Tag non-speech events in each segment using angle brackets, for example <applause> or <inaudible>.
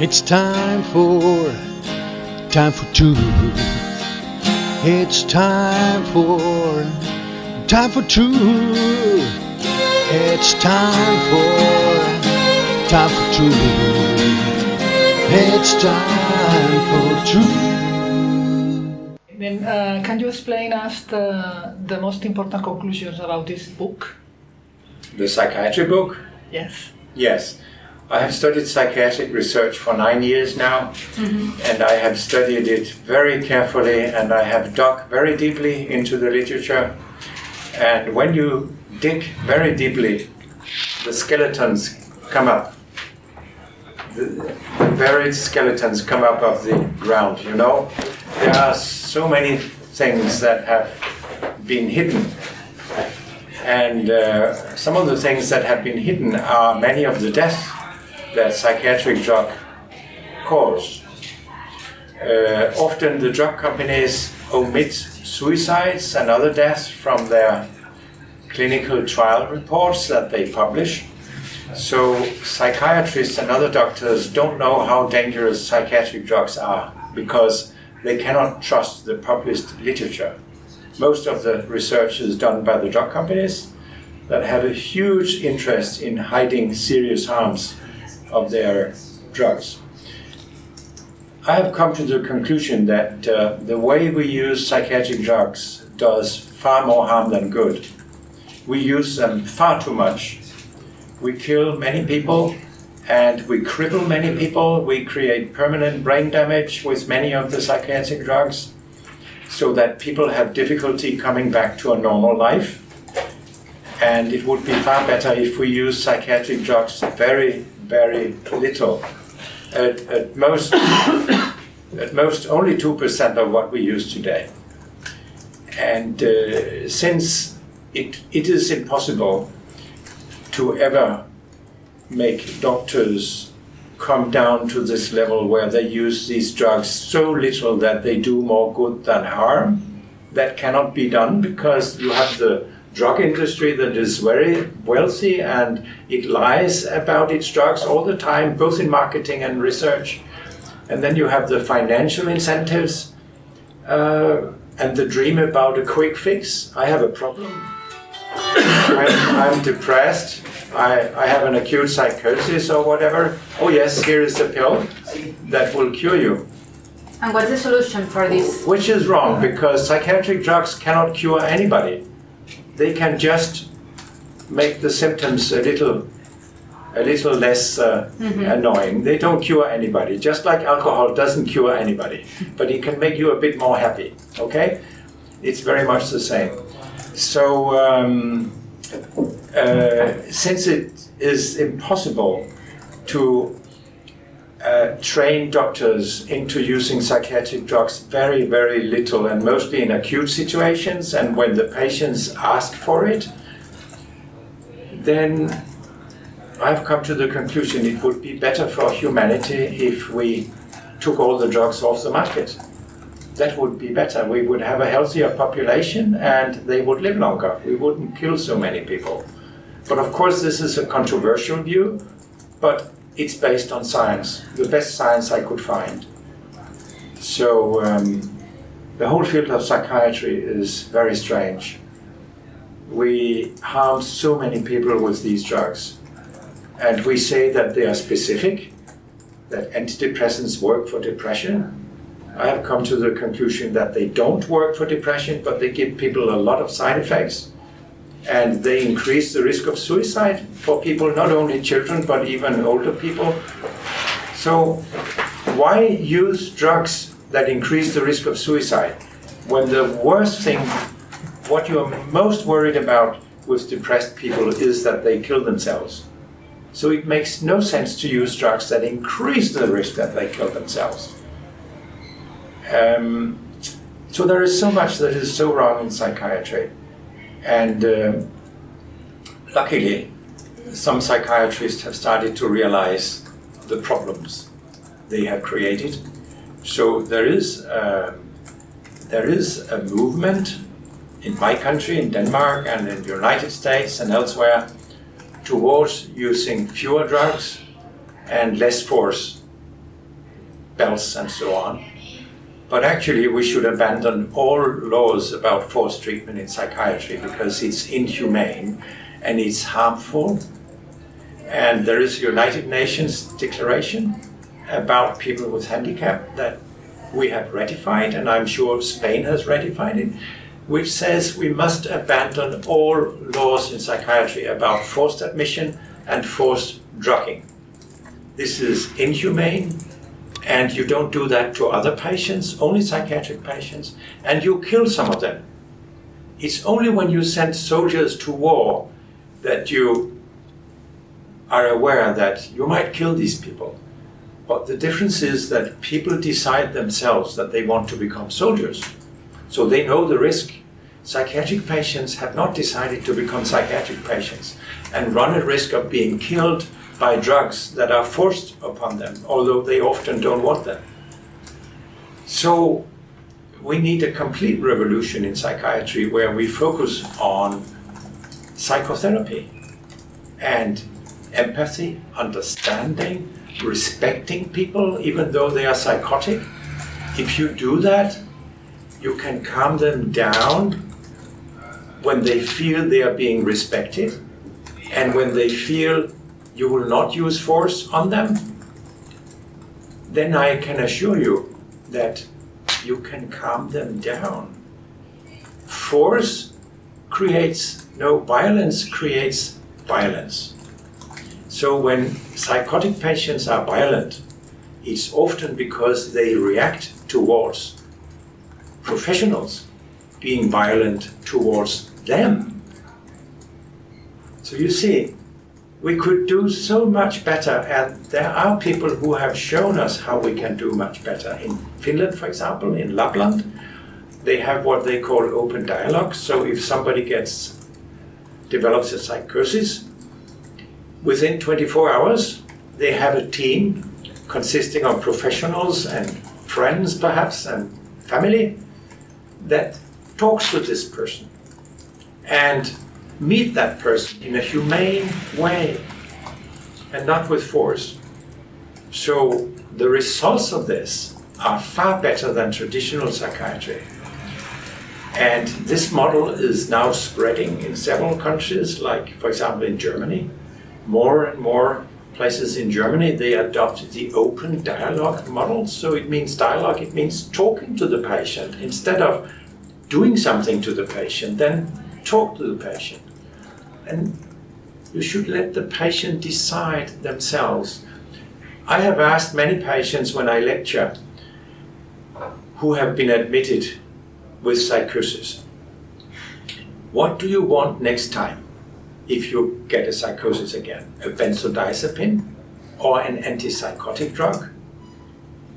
It's time for, time for truth. It's time for, time for truth. It's time for, time for truth. It's time for truth. Then, uh, can you explain us the, the most important conclusions about this book? The psychiatry book? Yes. Yes. I have studied psychiatric research for nine years now, and I have studied it very carefully and I have dug very deeply into the literature. And when you dig very deeply, the skeletons come up. The, the buried skeletons come up of the ground, you know? There are so many things that have been hidden and uh, some of the things that have been hidden are many of the deaths that psychiatric drug cause. Uh, often the drug companies omit suicides and other deaths from their clinical trial reports that they publish. So psychiatrists and other doctors don't know how dangerous psychiatric drugs are because they cannot trust the published literature. Most of the research is done by the drug companies that have a huge interest in hiding serious harms of their drugs. I have come to the conclusion that uh, the way we use psychiatric drugs does far more harm than good. We use them far too much. We kill many people and we cripple many people. We create permanent brain damage with many of the psychiatric drugs so that people have difficulty coming back to a normal life. And it would be far better if we use psychiatric drugs very, very little. At, at most, <coughs> at most, only 2% of what we use today. And uh, since it, it is impossible to ever make doctors come down to this level where they use these drugs so little that they do more good than harm. That cannot be done because you have the drug industry that is very wealthy and it lies about its drugs all the time, both in marketing and research. And then you have the financial incentives uh, and the dream about a quick fix. I have a problem. <coughs> I'm, I'm depressed. I, I have an acute psychosis or whatever. Oh yes, here is a pill that will cure you. And what's the solution for this? Which is wrong because psychiatric drugs cannot cure anybody. They can just make the symptoms a little a little less uh, annoying. They don't cure anybody, just like alcohol doesn't cure anybody. But it can make you a bit more happy, okay? It's very much the same. So, um, uh, since it is impossible to uh, train doctors into using psychiatric drugs very, very little and mostly in acute situations and when the patients ask for it, then I've come to the conclusion it would be better for humanity if we took all the drugs off the market. That would be better. We would have a healthier population and they would live longer. We wouldn't kill so many people. But of course, this is a controversial view, but it's based on science, the best science I could find. So um, the whole field of psychiatry is very strange. We harm so many people with these drugs. And we say that they are specific, that antidepressants work for depression. I have come to the conclusion that they don't work for depression, but they give people a lot of side effects. And they increase the risk of suicide for people, not only children, but even older people. So why use drugs that increase the risk of suicide when the worst thing, what you are most worried about with depressed people is that they kill themselves. So it makes no sense to use drugs that increase the risk that they kill themselves. Um, so there is so much that is so wrong in psychiatry. And uh, luckily, some psychiatrists have started to realize the problems they have created. So there is, uh, there is a movement in my country, in Denmark and in the United States and elsewhere, towards using fewer drugs and less force belts and so on. But actually, we should abandon all laws about forced treatment in psychiatry because it's inhumane and it's harmful. And there is a United Nations declaration about people with handicap that we have ratified, and I'm sure Spain has ratified it, which says we must abandon all laws in psychiatry about forced admission and forced drugging. This is inhumane, and you don't do that to other patients, only psychiatric patients, and you kill some of them. It's only when you send soldiers to war that you are aware that you might kill these people. But the difference is that people decide themselves that they want to become soldiers. So they know the risk. Psychiatric patients have not decided to become psychiatric patients and run a risk of being killed by drugs that are forced upon them, although they often don't want them. So we need a complete revolution in psychiatry where we focus on psychotherapy and empathy, understanding, respecting people even though they are psychotic. If you do that, you can calm them down when they feel they are being respected and when they feel you will not use force on them, then I can assure you that you can calm them down. Force creates, no, violence creates violence. So when psychotic patients are violent, it's often because they react towards professionals being violent towards them. So you see, we could do so much better, and there are people who have shown us how we can do much better. In Finland, for example, in Lapland, they have what they call open dialogue. So if somebody gets develops a psychosis, within 24 hours, they have a team consisting of professionals and friends, perhaps, and family that talks to this person and meet that person in a humane way and not with force. So the results of this are far better than traditional psychiatry. And this model is now spreading in several countries, like, for example, in Germany. More and more places in Germany, they adopt the open dialogue model. So it means dialogue, it means talking to the patient instead of doing something to the patient, then talk to the patient. And you should let the patient decide themselves. I have asked many patients when I lecture who have been admitted with psychosis, what do you want next time if you get a psychosis again? A benzodiazepine or an antipsychotic drug?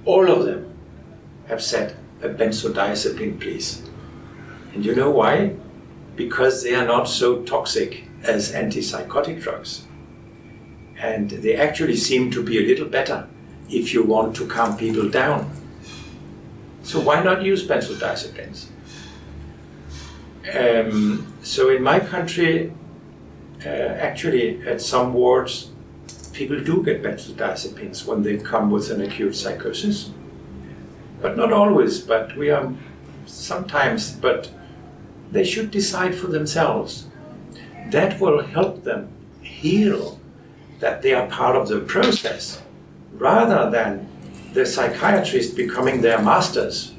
All of them have said a benzodiazepine, please. And you know why? Because they are not so toxic as antipsychotic drugs. And they actually seem to be a little better if you want to calm people down. So why not use benzodiazepines? Um, so in my country, uh, actually at some wards, people do get benzodiazepines when they come with an acute psychosis. But not always, but we are sometimes, but they should decide for themselves that will help them heal that they are part of the process rather than the psychiatrist becoming their masters.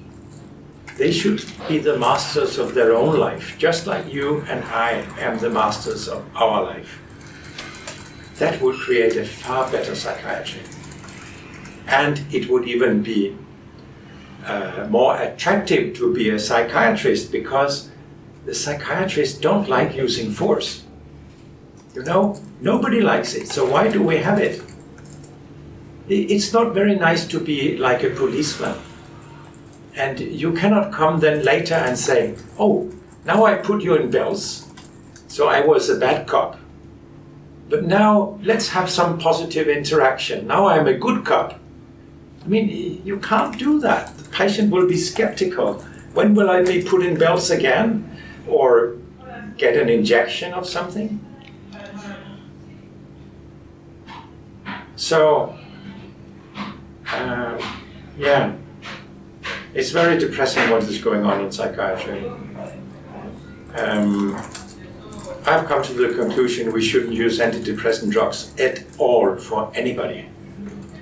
They should be the masters of their own life, just like you and I am the masters of our life. That would create a far better psychiatry. And it would even be uh, more attractive to be a psychiatrist because the psychiatrists don't like using force. You know, nobody likes it, so why do we have it? It's not very nice to be like a policeman. And you cannot come then later and say, oh, now I put you in bells, so I was a bad cop. But now let's have some positive interaction. Now I'm a good cop. I mean, you can't do that. The patient will be skeptical. When will I be put in bells again? or get an injection of something. So, uh, Yeah. It's very depressing what is going on in psychiatry. Um, I've come to the conclusion we shouldn't use antidepressant drugs at all for anybody.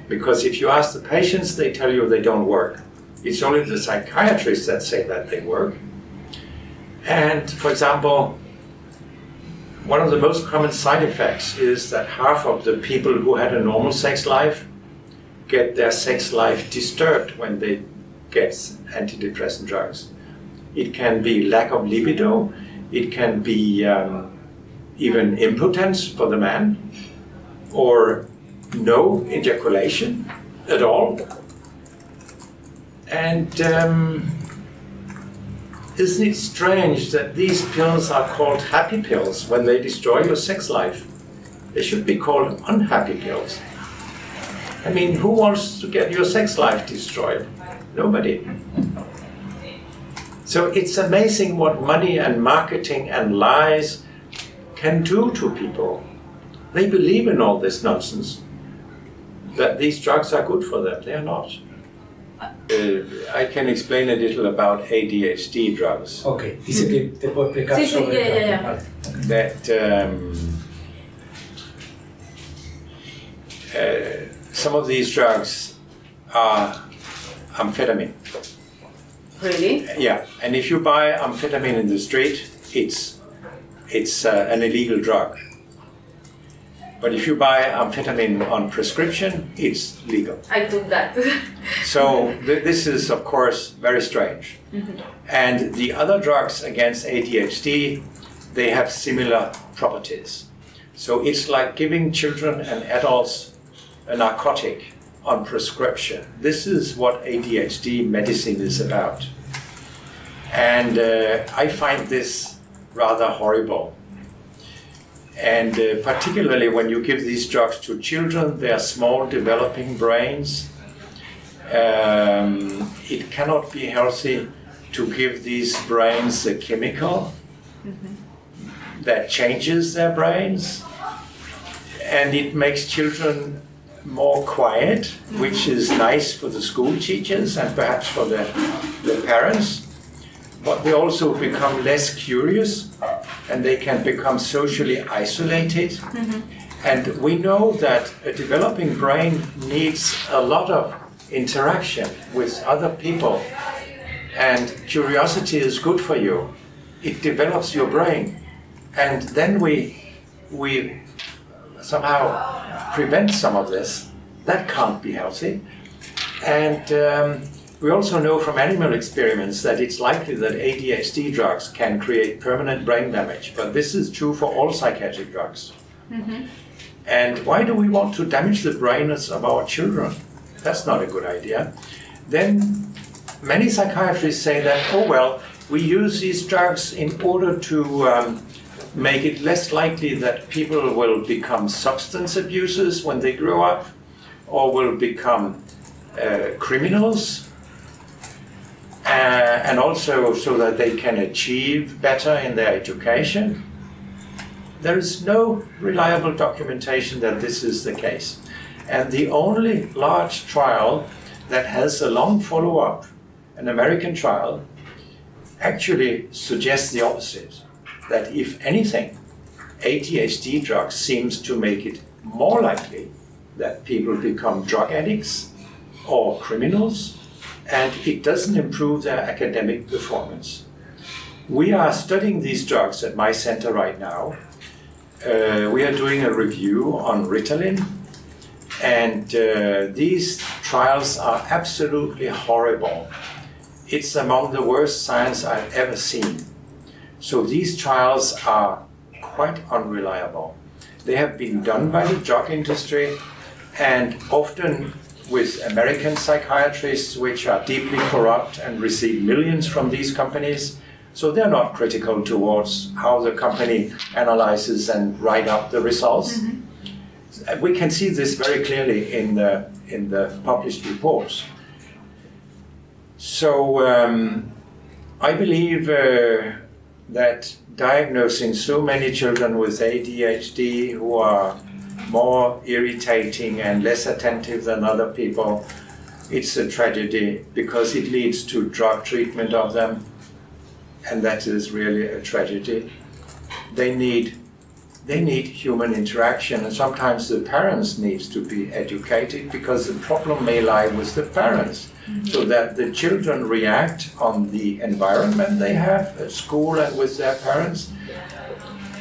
Because if you ask the patients, they tell you they don't work. It's only the psychiatrists that say that they work. And for example, one of the most common side effects is that half of the people who had a normal sex life get their sex life disturbed when they get antidepressant drugs. It can be lack of libido, it can be um, even impotence for the man, or no ejaculation at all. And um, isn't it strange that these pills are called happy pills when they destroy your sex life? They should be called unhappy pills. I mean, who wants to get your sex life destroyed? Nobody. So it's amazing what money and marketing and lies can do to people. They believe in all this nonsense that these drugs are good for them. They are not. Uh, I can explain a little about ADHD drugs. Ok, dice que te puedo explicar Sí, sí, sobre... ya, ya, ya. Vale. That um, uh, some of these drugs are amphetamine. Really? Yeah, and if you buy amphetamine in the street, it's it's uh, an illegal drug. But if you buy amphetamine on prescription, it's legal. I took that. <laughs> So th- this is, of course, very strange. And the other drugs against ADHD, they have similar properties. So it's like giving children and adults a narcotic on prescription. This is what ADHD medicine is about. And uh, I find this rather horrible. And uh, particularly when you give these drugs to children, they are small developing brains. Um, it cannot be healthy to give these brains a chemical that changes their brains. And it makes children more quiet, which is nice for the school teachers and perhaps for the, the parents. But they also become less curious and they can become socially isolated. And we know that a developing brain needs a lot of interaction with other people. And curiosity is good for you. It develops your brain. And then we, we somehow prevent some of this. That can't be healthy. And um, we also know from animal experiments that it's likely that ADHD drugs can create permanent brain damage, but this is true for all psychiatric drugs. And why do we want to damage the brains of our children? That's not a good idea. Then many psychiatrists say that, oh well, we use these drugs in order to um, make it less likely that people will become substance abusers when they grow up or will become uh, criminals Uh, and also so that they can achieve better in their education. There is no reliable documentation that this is the case. And the only large trial that has a long follow up, an American trial, actually suggests the opposite. That if anything, ADHD drugs seems to make it more likely that people become drug addicts or criminals, and it doesn't improve their academic performance. We are studying these drugs at my center right now. Uh, we are doing a review on Ritalin, and uh, these trials are absolutely horrible. It's among the worst science I've ever seen. So these trials are quite unreliable. They have been done by the drug industry and often with American psychiatrists, which are deeply corrupt and receive millions from these companies. So they're not critical towards how the company analyzes and write up the results. Uh, We can see this very clearly in the, in the published reports. So um, I believe uh, that diagnosing so many children with ADHD who are more irritating and less attentive than other people it's a tragedy because it leads to drug treatment of them, and that is really a tragedy. They need they need human interaction, and sometimes the parents need to be educated because the problem may lie with the parents, mm-hmm. so that the children react on the environment they have at school and with their parents.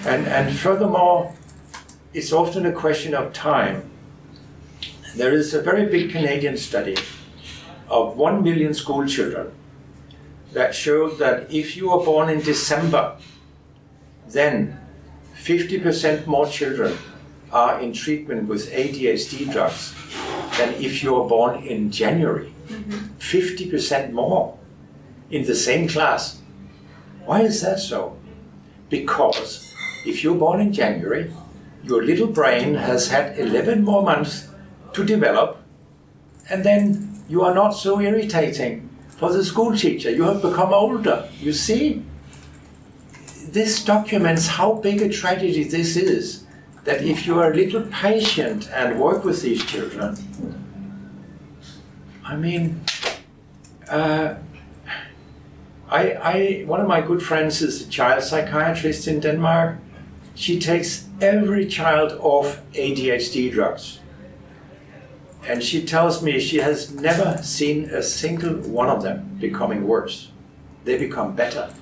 And, and furthermore, it's often a question of time. There is a very big Canadian study of 1 million school children that showed that if you are born in December, then 50% more children are in treatment with ADHD drugs than if you are born in January. 50% more in the same class. Why is that so? Because if you're born in January, your little brain has had 11 more months to develop, and then you are not so irritating for the school teacher. You have become older. You see? This documents how big a tragedy this is. That if you are a little patient and work with these children, I mean, uh, I, I, one of my good friends is a child psychiatrist in Denmark. She takes every child off ADHD drugs. And she tells me she has never seen a single one of them becoming worse. They become better.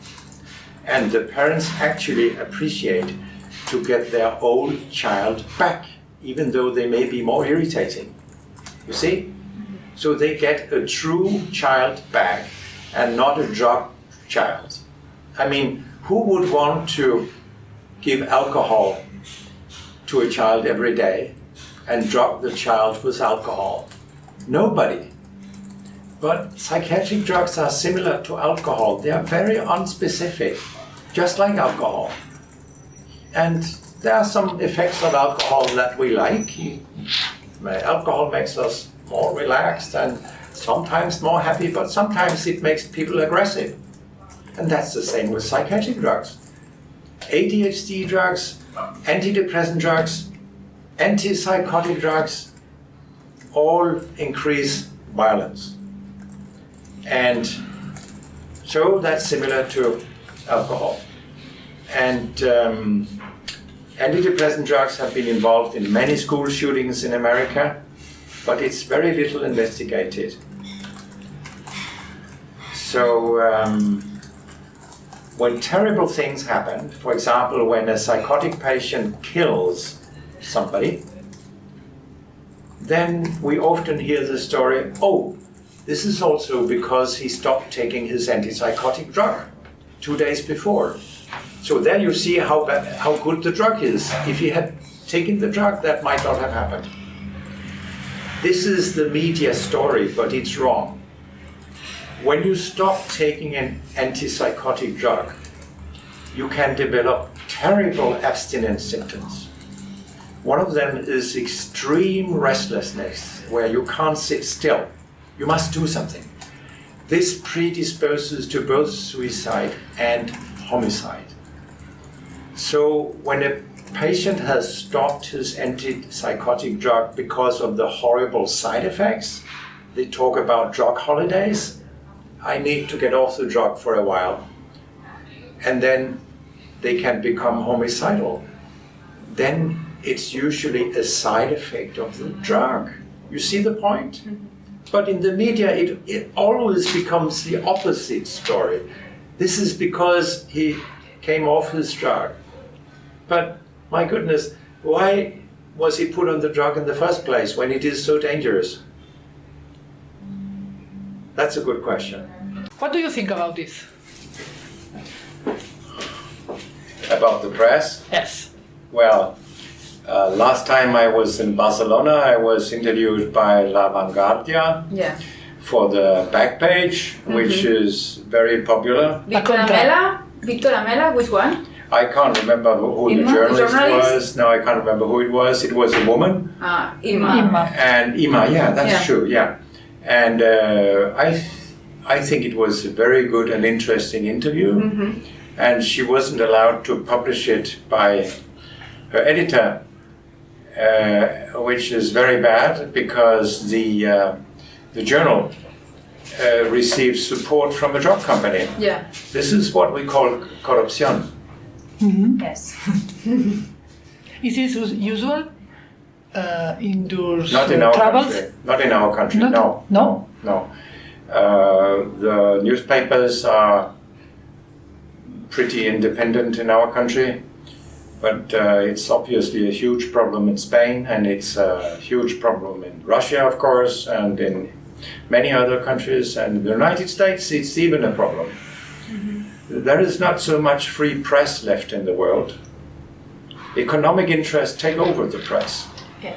And the parents actually appreciate to get their old child back, even though they may be more irritating. You see? So they get a true child back and not a drug child. I mean, who would want to give alcohol to a child every day and drug the child with alcohol? Nobody. But psychiatric drugs are similar to alcohol. They are very unspecific, just like alcohol. And there are some effects of alcohol that we like. Alcohol makes us more relaxed and sometimes more happy, but sometimes it makes people aggressive. And that's the same with psychiatric drugs. ADHD drugs, antidepressant drugs, antipsychotic drugs all increase violence. And so that's similar to alcohol. And um, antidepressant drugs have been involved in many school shootings in America but it's very little investigated. So um, when terrible things happen, for example, when a psychotic patient kills somebody, then we often hear the story, oh, this is also because he stopped taking his antipsychotic drug two days before. So there you see how, bad, how good the drug is. If he had taken the drug, that might not have happened. This is the media story, but it's wrong. When you stop taking an antipsychotic drug, you can develop terrible abstinence symptoms. One of them is extreme restlessness, where you can't sit still. You must do something. This predisposes to both suicide and homicide. So when a patient has stopped his antipsychotic drug because of the horrible side effects. They talk about drug holidays. I need to get off the drug for a while. And then they can become homicidal. Then it's usually a side effect of the drug. You see the point? Mm-hmm. But in the media, it, it always becomes the opposite story. This is because he came off his drug. But my goodness, why was he put on the drug in the first place when it is so dangerous? That's a good question. What do you think about this? About the press? Yes. Well, uh, last time I was in Barcelona, I was interviewed by La Vanguardia Yeah. for the back page, which is very popular. Victor contra. Amela? Victor Amela, which one? I can't remember who, who the journalist, journalist? was. No, I can't remember who it was. It was a woman. Ah, Ima. Imma. And Ima, yeah, that's Yeah. true, yeah. And uh, I, th- I think it was a very good and interesting interview. Mm-hmm. And she wasn't allowed to publish it by her editor, uh, which is very bad because the uh, the journal uh, receives support from a drug company. Yeah. This is what we call corruption. Yes. <laughs> Is this usual uh, Not in our travels? country. Not in our country. Not- no. no? No. Uh, the newspapers are pretty independent in our country, but uh, it's obviously a huge problem in Spain, and it's a huge problem in Russia, of course, and in many other countries, and in the United States. It's even a problem. There is not so much free press left in the world. Economic interests take over the press. Yeah.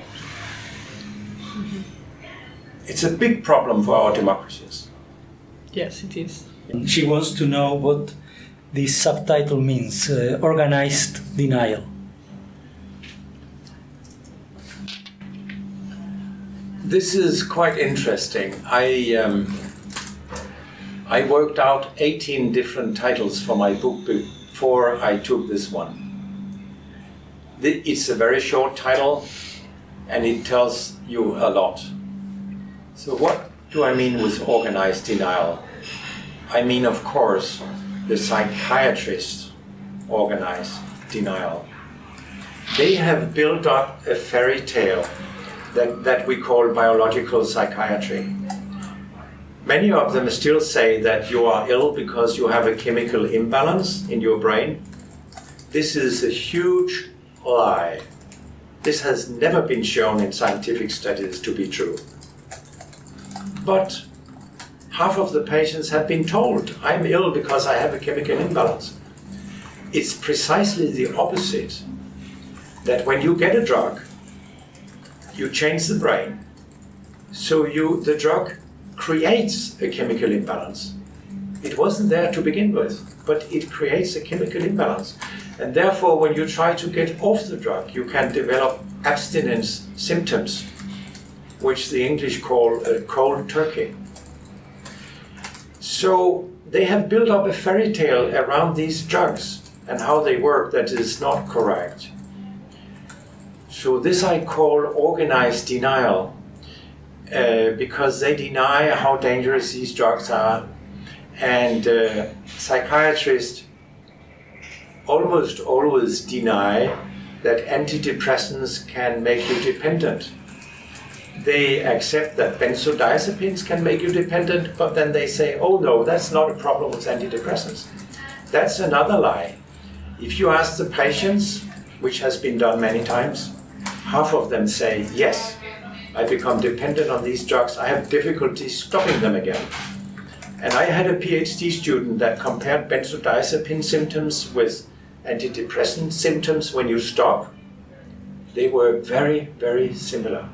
It's a big problem for our democracies. Yes, it is. She wants to know what this subtitle means uh, organized denial. This is quite interesting. I um, I worked out 18 different titles for my book before I took this one. It's a very short title and it tells you a lot. So what do I mean with organized denial? I mean, of course, the psychiatrists organized denial. They have built up a fairy tale that, that we call biological psychiatry. Many of them still say that you are ill because you have a chemical imbalance in your brain. This is a huge lie. This has never been shown in scientific studies to be true. But half of the patients have been told, I'm ill because I have a chemical imbalance. It's precisely the opposite. That when you get a drug, you change the brain. So you the drug creates a chemical imbalance. It wasn't there to begin with, but it creates a chemical imbalance. And therefore, when you try to get off the drug, you can develop abstinence symptoms, which the English call a cold turkey. So they have built up a fairy tale around these drugs and how they work that is not correct. So this I call organized denial uh, because they deny how dangerous these drugs are, and uh, psychiatrists almost always deny that antidepressants can make you dependent. They accept that benzodiazepines can make you dependent, but then they say, oh no, that's not a problem with antidepressants. That's another lie. If you ask the patients, which has been done many times, half of them say, yes, I become dependent on these drugs. I have difficulty stopping them again. And I had a PhD student that compared benzodiazepine symptoms with antidepressant symptoms when you stop. They were very, very similar.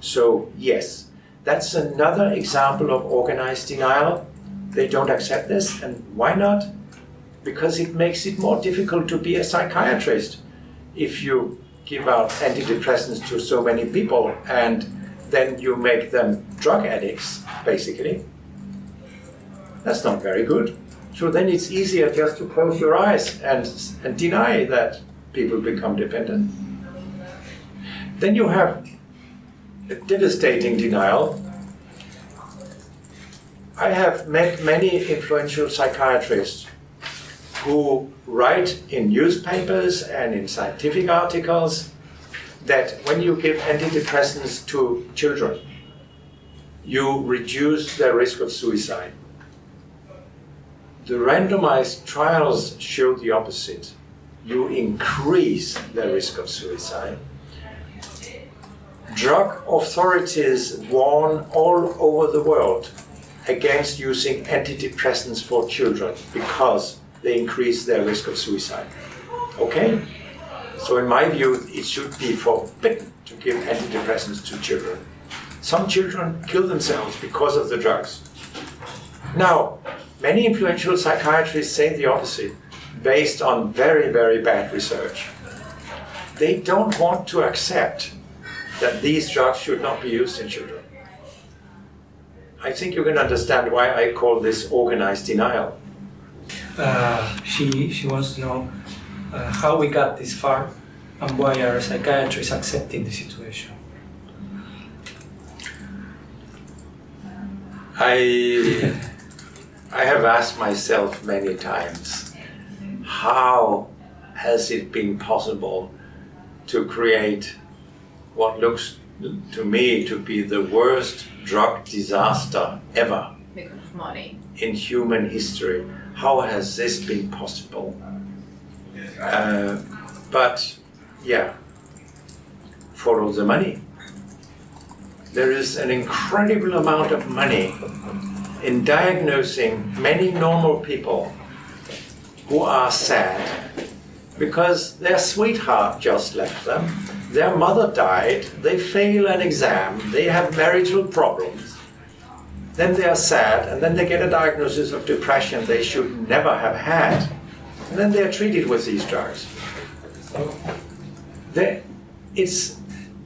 So, yes, that's another example of organized denial. They don't accept this, and why not? Because it makes it more difficult to be a psychiatrist if you give out antidepressants to so many people and then you make them drug addicts, basically. That's not very good. So then it's easier just to close your eyes and, and deny that people become dependent. Then you have a devastating denial. I have met many influential psychiatrists who write in newspapers and in scientific articles that when you give antidepressants to children, you reduce their risk of suicide. The randomized trials show the opposite. You increase the risk of suicide. Drug authorities warn all over the world against using antidepressants for children because they increase their risk of suicide. Okay? So, in my view, it should be forbidden to give antidepressants to children. Some children kill themselves because of the drugs. Now, many influential psychiatrists say the opposite, based on very, very bad research. They don't want to accept that these drugs should not be used in children. I think you can understand why I call this organized denial. Uh, she, she wants to know uh, how we got this far and why are psychiatrists accepting the situation. I <laughs> I have asked myself many times, how has it been possible to create what looks to me to be the worst drug disaster ever Because of money. in human history? How has this been possible? Uh, but yeah, follow the money. There is an incredible amount of money in diagnosing many normal people who are sad because their sweetheart just left them, their mother died, they fail an exam, they have marital problems. Then they are sad, and then they get a diagnosis of depression they should never have had. And then they are treated with these drugs. They, it's,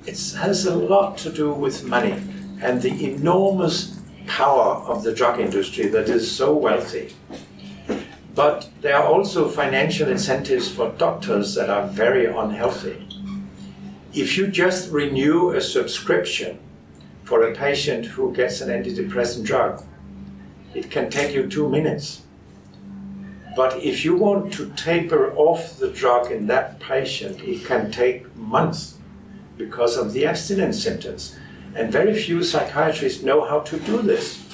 it has a lot to do with money and the enormous power of the drug industry that is so wealthy. But there are also financial incentives for doctors that are very unhealthy. If you just renew a subscription for a patient who gets an antidepressant drug, it can take you two minutes. But if you want to taper off the drug in that patient, it can take months because of the abstinence symptoms. And very few psychiatrists know how to do this.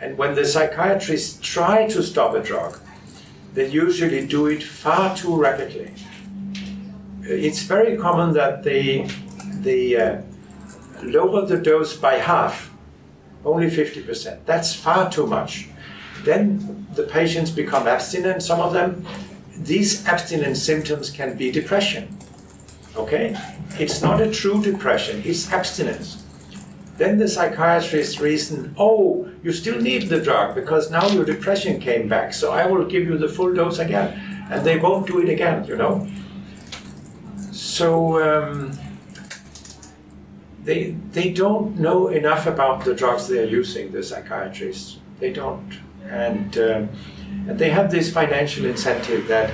And when the psychiatrists try to stop a drug, they usually do it far too rapidly. It's very common that they, they uh, lower the dose by half, only 50%. That's far too much. Then the patients become abstinent, some of them. These abstinence symptoms can be depression. Okay? It's not a true depression, it's abstinence. Then the psychiatrist reason, oh, you still need the drug because now your depression came back, so I will give you the full dose again. And they won't do it again, you know? So um, they, they don't know enough about the drugs they are using, the psychiatrists. They don't. And, um, and they have this financial incentive that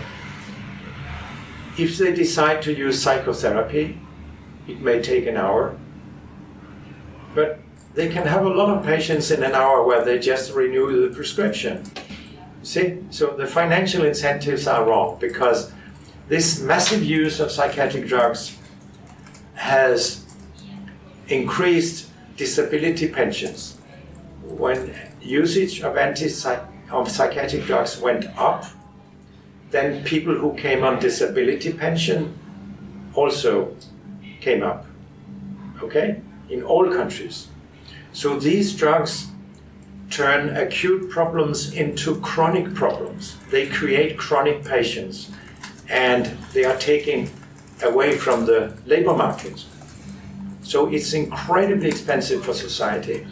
if they decide to use psychotherapy, it may take an hour, but they can have a lot of patients in an hour where they just renew the prescription. See? So the financial incentives are wrong because this massive use of psychiatric drugs has increased disability pensions. When usage of anti of psychiatric drugs went up, then people who came on disability pension also came up. Okay? In all countries. So these drugs turn acute problems into chronic problems. They create chronic patients and they are taking away from the labor market. So it's incredibly expensive for society.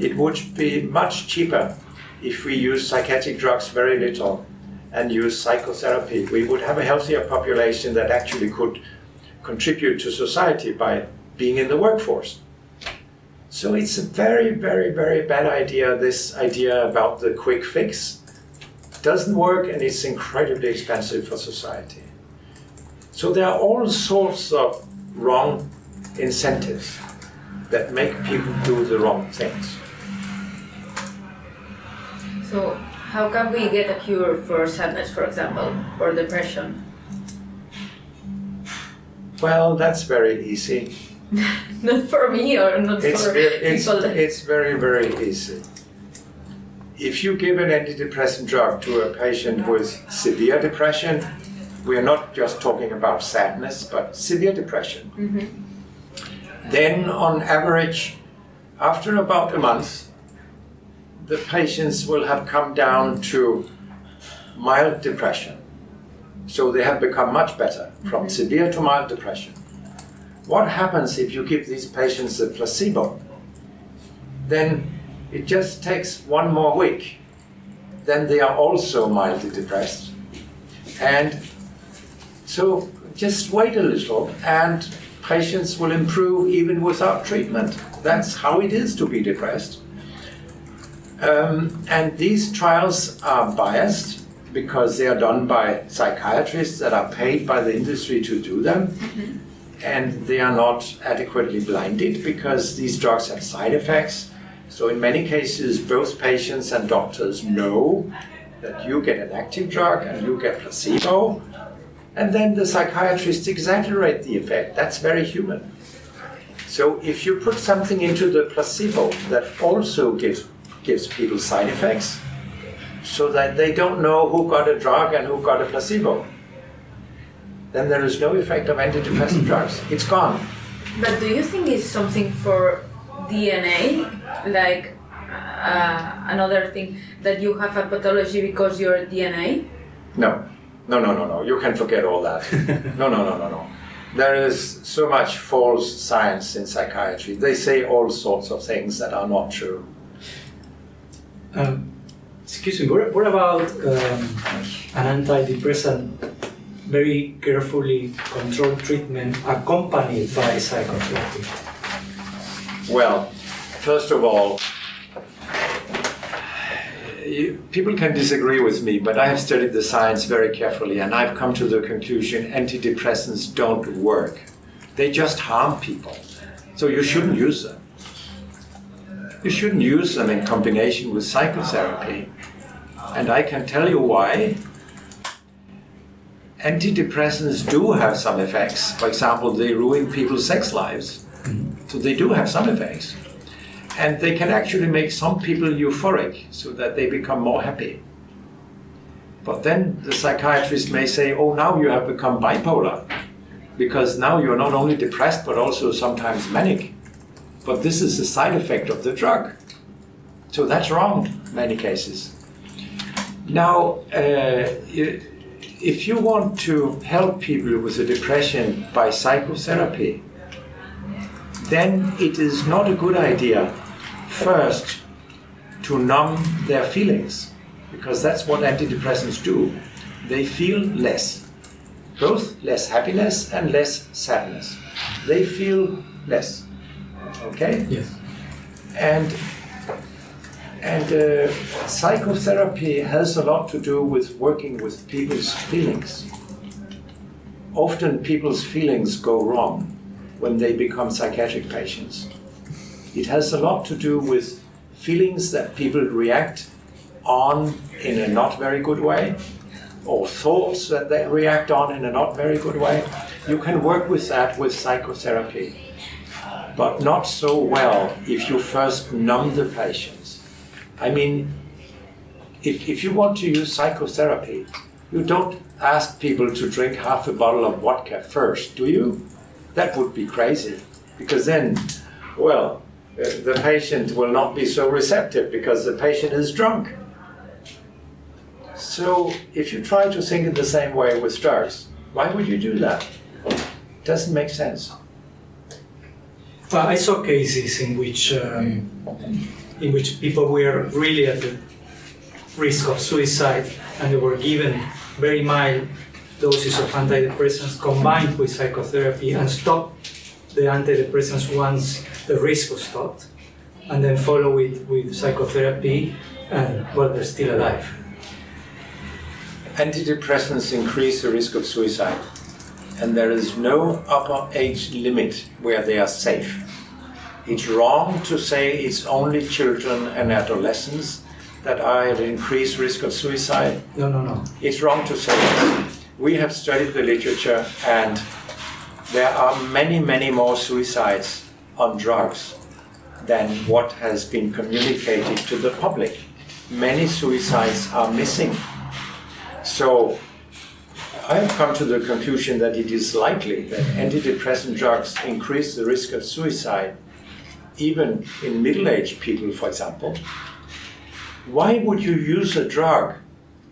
It would be much cheaper if we use psychiatric drugs very little and use psychotherapy. We would have a healthier population that actually could contribute to society by being in the workforce. So it's a very, very, very bad idea, this idea about the quick fix. Doesn't work and it's incredibly expensive for society. So there are all sorts of wrong incentives that make people do the wrong things. So how can we get a cure for sadness, for example, or depression? Well, that's very easy. <laughs> not for me or not It's, for it's, people. it's very, very easy. If you give an antidepressant drug to a patient with severe depression, we are not just talking about sadness, but severe depression. Mm-hmm. Then, on average, after about a month, the patients will have come down to mild depression. So they have become much better from mm-hmm. severe to mild depression. What happens if you give these patients a placebo? Then it just takes one more week. Then they are also mildly depressed. And so just wait a little and patients will improve even without treatment. That's how it is to be depressed. Um, and these trials are biased because they are done by psychiatrists that are paid by the industry to do them. And they are not adequately blinded because these drugs have side effects. So in many cases, both patients and doctors know that you get an active drug and you get placebo, and then the psychiatrists exaggerate the effect. That's very human. So if you put something into the placebo that also gives gives people side effects, so that they don't know who got a drug and who got a placebo, then there is no effect of antidepressant drugs. It's gone. But do you think it's something for DNA, like uh, another thing that you have a pathology because you're DNA? No, no, no, no, no. You can forget all that. <laughs> no, no, no, no, no. There is so much false science in psychiatry. They say all sorts of things that are not true. Um, excuse me, what, what about um, an antidepressant very carefully controlled treatment accompanied by psychotherapy? Well, first of all, people can disagree with me, but I have studied the science very carefully and I've come to the conclusion antidepressants don't work. They just harm people. So you shouldn't use them. You shouldn't use them in combination with psychotherapy. And I can tell you why. Antidepressants do have some effects. For example, they ruin people's sex lives. So they do have some effects. And they can actually make some people euphoric so that they become more happy. But then the psychiatrist may say, oh, now you have become bipolar because now you're not only depressed but also sometimes manic. But this is a side effect of the drug. So that's wrong in many cases. Now, uh, if you want to help people with a depression by psychotherapy, then it is not a good idea first to numb their feelings because that's what antidepressants do. They feel less, both less happiness and less sadness. They feel less. Okay? Yes. And and uh, psychotherapy has a lot to do with working with people's feelings. Often people's feelings go wrong when they become psychiatric patients. It has a lot to do with feelings that people react on in a not very good way, or thoughts that they react on in a not very good way. You can work with that with psychotherapy, but not so well if you first numb the patients. I mean, if, if you want to use psychotherapy, you don't ask people to drink half a bottle of vodka first, do you? That would be crazy, because then, well, uh, the patient will not be so receptive because the patient is drunk. So, if you try to think in the same way with drugs, why would you do that? It Doesn't make sense. Well, I saw cases in which um, in which people were really at the risk of suicide and they were given very mild doses of antidepressants combined with psychotherapy and stopped the antidepressants once the risk was stopped and then follow it with psychotherapy and well they're still alive. Antidepressants increase the risk of suicide, and there is no upper age limit where they are safe. It's wrong to say it's only children and adolescents that are at increased risk of suicide. No, no, no. It's wrong to say that. We have studied the literature, and there are many, many more suicides on drugs than what has been communicated to the public. Many suicides are missing. So I have come to the conclusion that it is likely that antidepressant drugs increase the risk of suicide, even in middle aged people, for example. Why would you use a drug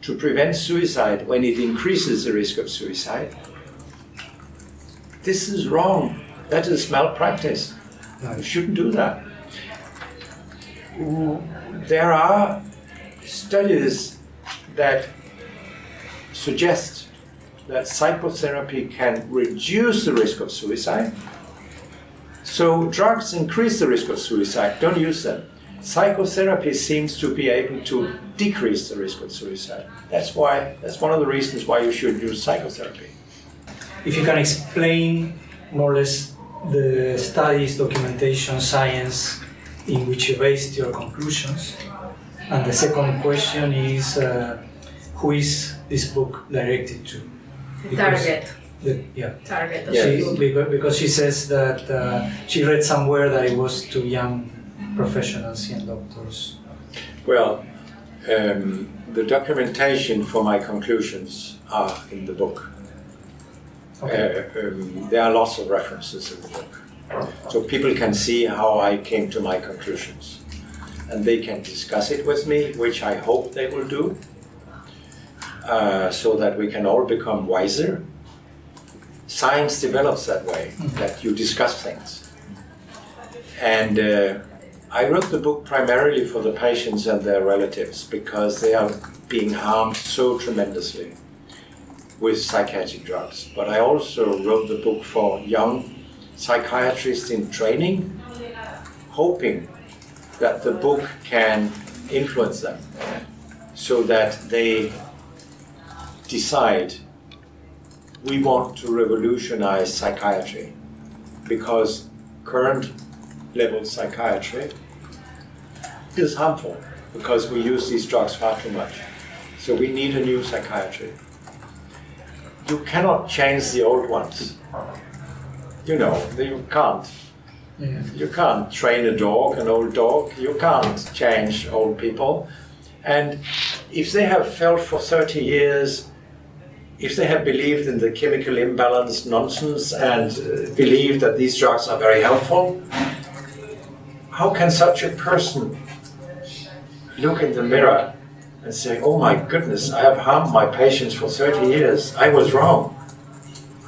to prevent suicide when it increases the risk of suicide? This is wrong. That is malpractice. You shouldn't do that. There are studies that suggest that psychotherapy can reduce the risk of suicide. So drugs increase the risk of suicide. Don't use them. Psychotherapy seems to be able to decrease the risk of suicide. That's why. That's one of the reasons why you should use psychotherapy. If you can explain more or less the studies, documentation, science in which you based your conclusions. And the second question is uh, who is this book directed to? Because Target. The- yeah. Target of Yeah. the She, because, because she says that uh, she read somewhere that it was to young professionals and doctors. Well, um, the documentation for my conclusions are in the book. Okay. Uh, um, there are lots of references in the book. So people can see how I came to my conclusions. And they can discuss it with me, which I hope they will do, uh, so that we can all become wiser. Science develops that way, that you discuss things. And uh, I wrote the book primarily for the patients and their relatives because they are being harmed so tremendously with psychiatric drugs. But I also wrote the book for young psychiatrists in training, hoping that the book can influence them so that they decide we want to revolutionize psychiatry because current level psychiatry is harmful because we use these drugs far too much. So we need a new psychiatry. You cannot change the old ones. You know, you can't. Yeah. You can't train a dog, an old dog. You can't change old people. And if they have felt for 30 years, if they have believed in the chemical imbalance nonsense and uh, believe that these drugs are very helpful, how can such a person look in the mirror and say, oh my goodness, I have harmed my patients for 30 years, I was wrong?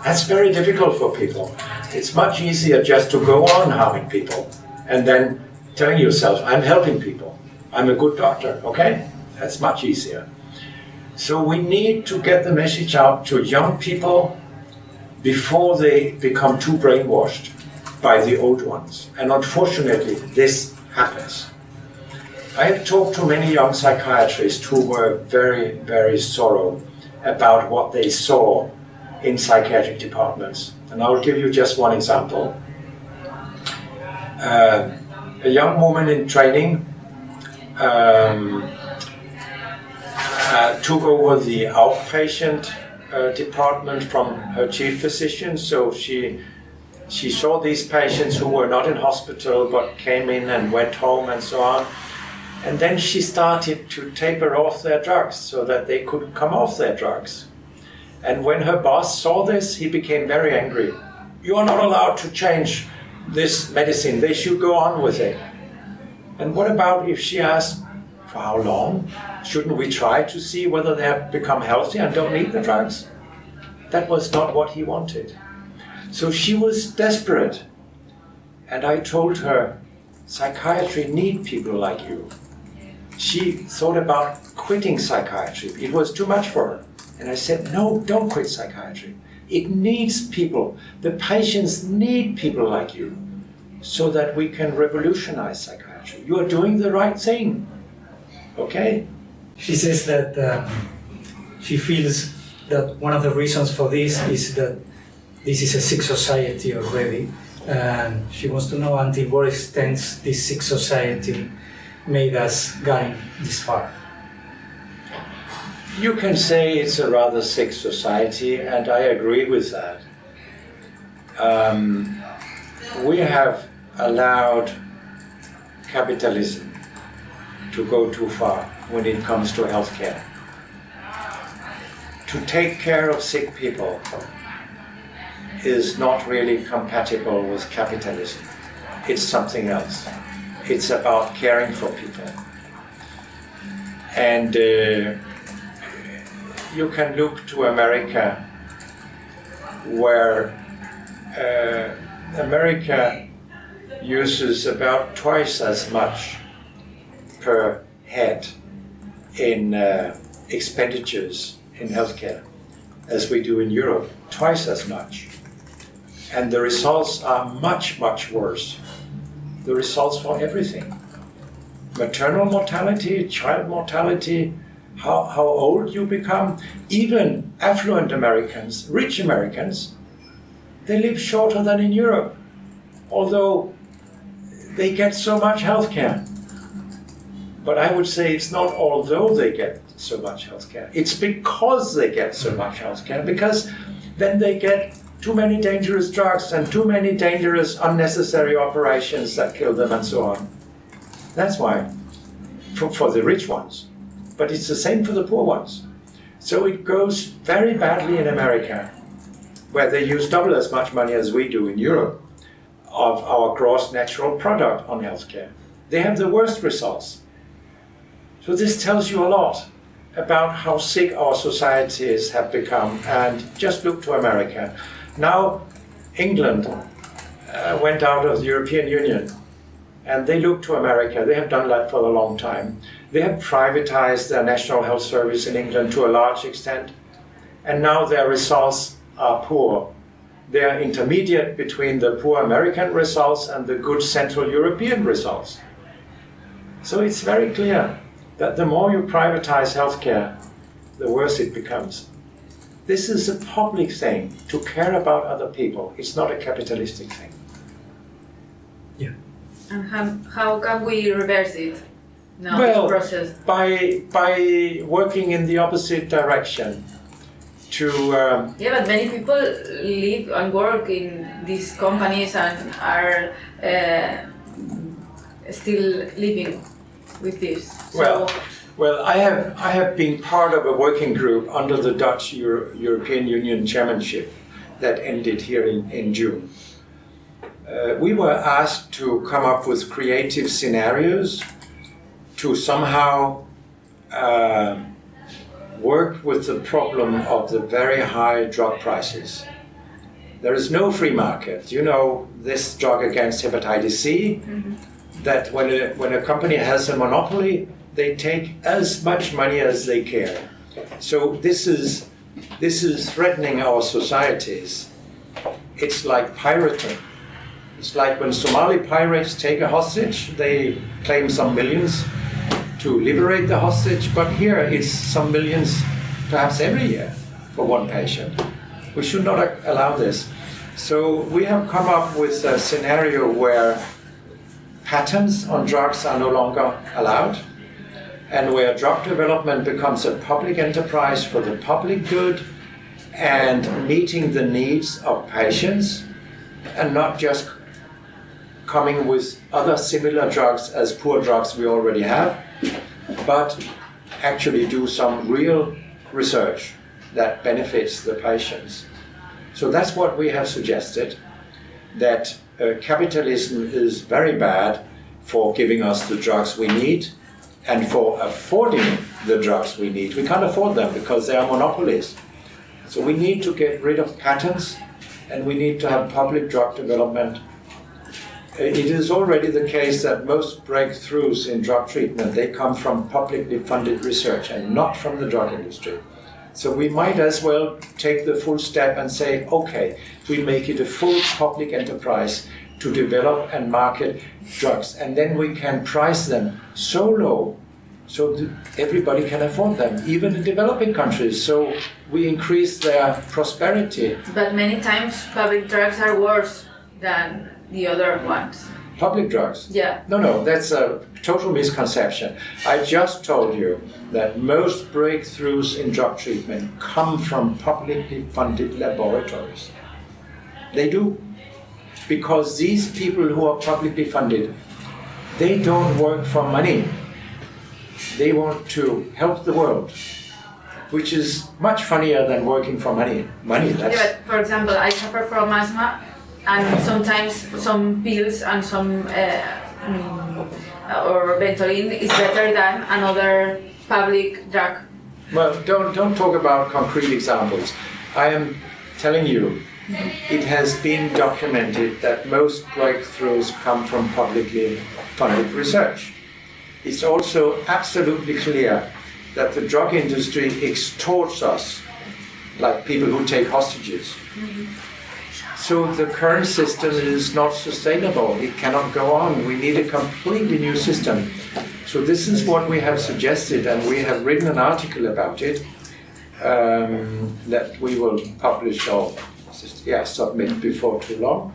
That's very difficult for people. It's much easier just to go on harming people and then telling yourself, I'm helping people, I'm a good doctor, okay? That's much easier. So we need to get the message out to young people before they become too brainwashed by the old ones. And unfortunately, this happens. I have talked to many young psychiatrists who were very, very sorrow about what they saw in psychiatric departments. And I'll give you just one example. Uh, a young woman in training um, took over the outpatient uh, department from her chief physician. So she she saw these patients who were not in hospital but came in and went home and so on. And then she started to taper off their drugs so that they could come off their drugs. And when her boss saw this, he became very angry. You are not allowed to change this medicine. They should go on with it. And what about if she asked, for how long? Shouldn't we try to see whether they have become healthy and don't need the drugs? That was not what he wanted. So she was desperate. And I told her, psychiatry need people like you. She thought about quitting psychiatry. It was too much for her. And I said, no, don't quit psychiatry. It needs people. The patients need people like you so that we can revolutionize psychiatry. You are doing the right thing. Okay? She says that um, she feels that one of the reasons for this is that this is a sick society already, and she wants to know until what extent this sick society made us going this far. You can say it's a rather sick society, and I agree with that. Um, we have allowed capitalism to go too far when it comes to healthcare. To take care of sick people is not really compatible with capitalism. It's something else. It's about caring for people. And uh, you can look to America, where uh, America uses about twice as much per head in uh, expenditures in healthcare as we do in Europe, twice as much. And the results are much, much worse. The results for everything maternal mortality, child mortality, how, how old you become. Even affluent Americans, rich Americans, they live shorter than in Europe. Although they get so much healthcare. But I would say it's not although they get so much healthcare, it's because they get so mm. much healthcare, because then they get too many dangerous drugs and too many dangerous unnecessary operations that kill them and so on. That's why, for, for the rich ones. But it's the same for the poor ones. So it goes very badly in America, where they use double as much money as we do in Europe of our gross natural product on healthcare. They have the worst results. So this tells you a lot about how sick our societies have become. And just look to America. Now, England uh, went out of the European Union and they look to America. They have done that for a long time. They have privatized their National Health Service in England to a large extent, and now their results are poor. They are intermediate between the poor American results and the good Central European results. So it's very clear that the more you privatize healthcare, the worse it becomes. This is a public thing to care about other people. It's not a capitalistic thing. Yeah. And how, how can we reverse it now, Well, this process? By, by working in the opposite direction to um, Yeah, but many people live and work in these companies and are uh, still living with this. So, Well, well, I have I have been part of a working group under the Dutch Euro- European Union chairmanship that ended here in, in June. Uh, we were asked to come up with creative scenarios to somehow uh, work with the problem of the very high drug prices. There is no free market. You know this drug against hepatitis C that when a, when a company has a monopoly, they take as much money as they care. So this is, this is threatening our societies. It's like pirating. It's like when Somali pirates take a hostage, they claim some millions to liberate the hostage, but here it's some millions perhaps every year for one patient. We should not allow this. So we have come up with a scenario where patents on drugs are no longer allowed, and where drug development becomes a public enterprise for the public good and meeting the needs of patients, and not just coming with other similar drugs as poor drugs we already have, but actually do some real research that benefits the patients. So that's what we have suggested that uh, capitalism is very bad for giving us the drugs we need and for affording the drugs we need. We can't afford them because they are monopolies. So we need to get rid of patents and we need to have public drug development. Uh, It is already the case that most breakthroughs in drug treatment, they come from publicly funded research and not from the drug industry. So we might as well take the full step and say, okay, we make it a full public enterprise to develop and market drugs. And then we can price them so low so everybody can afford them, even in developing countries. So we increase their prosperity. but many times public drugs are worse than the other ones. Public drugs. Yeah. No, no, that's a total misconception. I just told you that most breakthroughs in drug treatment come from publicly funded laboratories. They do. Because these people who are publicly funded, they don't work for money. They want to help the world, which is much funnier than working for money. Money, that's. Yeah, but for example, I suffer from asthma, and sometimes some pills and some uh, mm, or Ventolin is better than another public drug. Well, don't, don't talk about concrete examples. I am telling you, it has been documented that most breakthroughs come from publicly funded research. It's also absolutely clear that the drug industry extorts us, like people who take hostages. So the current system is not sustainable. It cannot go on. We need a completely new system. So this is what we have suggested, and we have written an article about it um, that we will publish or yeah submit before too long.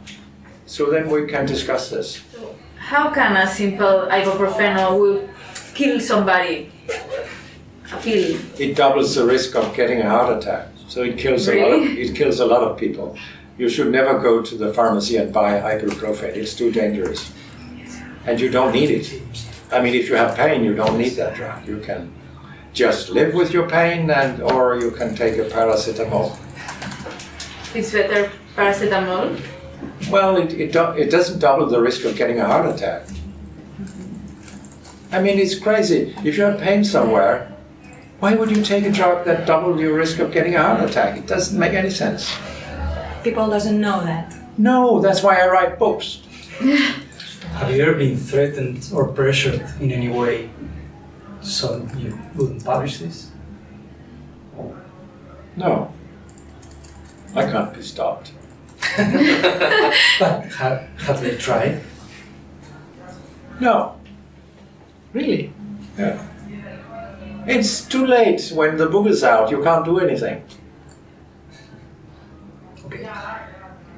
So then we can discuss this. So how can a simple ibuprofen will kill somebody? A pill. It doubles the risk of getting a heart attack. So it kills a lot of it kills a lot of people. You should never go to the pharmacy and buy ibuprofen. It's too dangerous. And you don't need it. I mean if you have pain you don't need that drug. You can just live with your pain and or you can take a paracetamol. It's better paracetamol. Well, it, it, do, it doesn't double the risk of getting a heart attack. I mean, it's crazy. If you have pain somewhere, why would you take a drug that doubles your risk of getting a heart attack? It doesn't make any sense. People doesn't know that. No, that's why I write books. <laughs> Have you ever been threatened or pressured in any way so you wouldn't publish this? No. I can't be stopped. <laughs> But have, have they tried? No. Really? Yeah. It's too late. When the book is out, you can't do anything. Okay.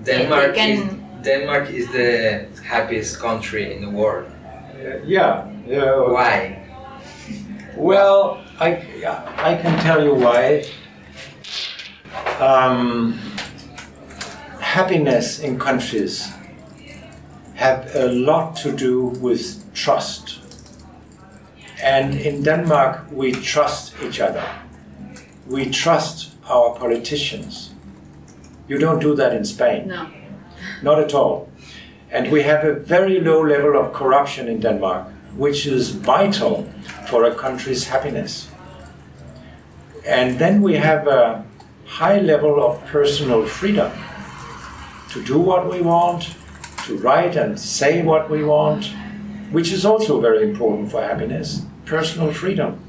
Denmark They is Denmark is the happiest country in the world. Yeah. yeah. Why? Well, I, I can tell you why. Um, happiness in countries have a lot to do with trust. And in Denmark, we trust each other. We trust our politicians. You don't do that in Spain. No. Not at all. And we have a very low level of corruption in Denmark, which is vital for a country's happiness. And then we have a high level of personal freedom to do what we want, to write and say what we want, which is also very important for happiness personal freedom.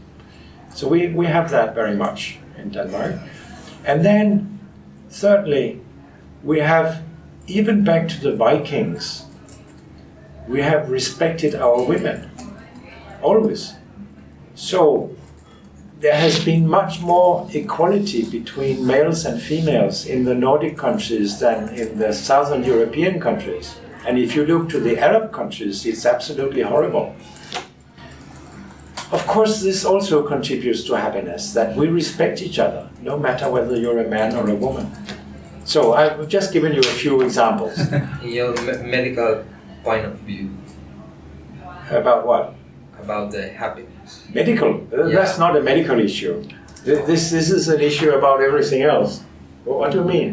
So we, we have that very much in Denmark. And then, thirdly, we have, even back to the Vikings, we have respected our women, always. So there has been much more equality between males and females in the Nordic countries than in the southern European countries. And if you look to the Arab countries, it's absolutely horrible. Of course, this also contributes to happiness, that we respect each other, no matter whether you're a man or a woman. So I've just given you a few examples. In <laughs> your me- medical point of view About what? about the happiness. Medical. Uh, Yeah. That's not a medical issue. This, this is an issue about everything else. What do you mean?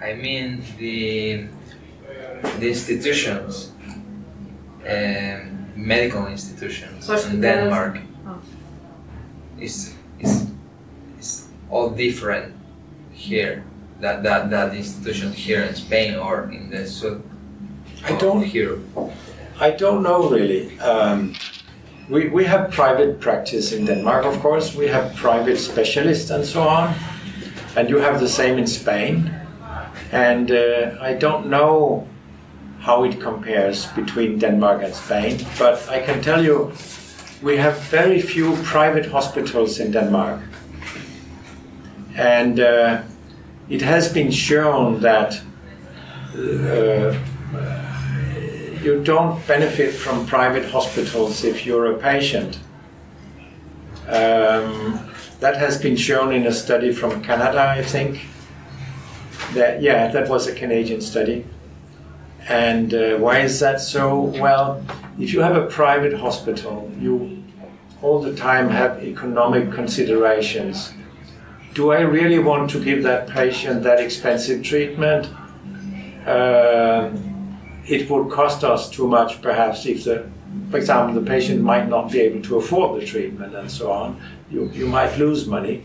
I mean the the institutions, um, medical institutions in Denmark Oh. is is is all different here. That that that institution here in Spain or in the south I don't- hear. I don't know really. Um, we, we have private practice in Denmark, of course. We have private specialists and so on. And you have the same in Spain. And uh, I don't know how it compares between Denmark and Spain, but I can tell you we have very few private hospitals in Denmark. And uh, it has been shown that uh, you don't benefit from private hospitals if you're a patient. Um, that has been shown in a study from Canada, I think. That yeah, that was a Canadian study. And uh, why is that so? Well, if you have a private hospital, you all the time have economic considerations. Do I really want to give that patient that expensive treatment? Um, it would cost us too much perhaps if the, for example, the patient might not be able to afford the treatment and so on. You, you might lose money.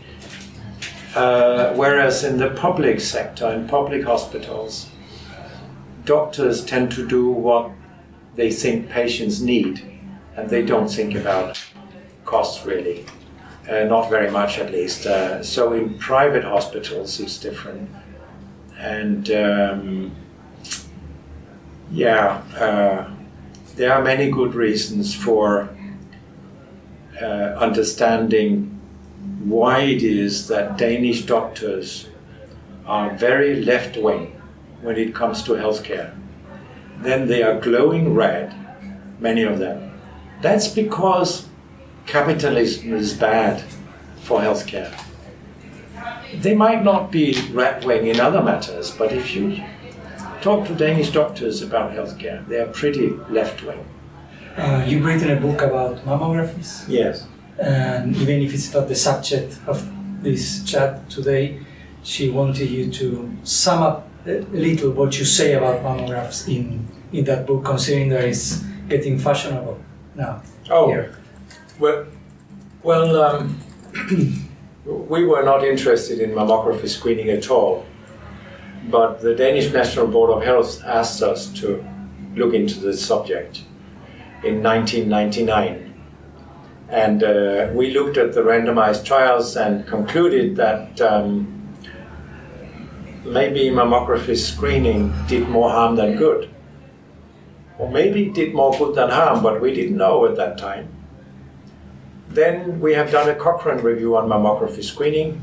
Uh, whereas in the public sector, in public hospitals, doctors tend to do what they think patients need and they don't think about costs really. Uh, not very much at least. Uh, so in private hospitals it's different. And um, yeah, uh, there are many good reasons for uh, understanding why it is that Danish doctors are very left wing when it comes to healthcare. Then they are glowing red many of them. That's because capitalism is bad for healthcare. They might not be right wing in other matters, but if you talk to Danish doctors about healthcare, they are pretty left wing. Uh, you've written a book about mammographies, Yes. and even if it's not the subject of this chat today, she wanted you to sum up little what you say about mammographs in, in that book, considering that it's getting fashionable now. Oh, Here. well, well um, <clears throat> we were not interested in mammography screening at all, but the Danish National Board of Health asked us to look into the subject in 1999. And uh, we looked at the randomized trials and concluded that um, maybe mammography screening did more harm than good. Or maybe it did more good than harm, but we didn't know at that time. Then we have done a Cochrane review on mammography screening,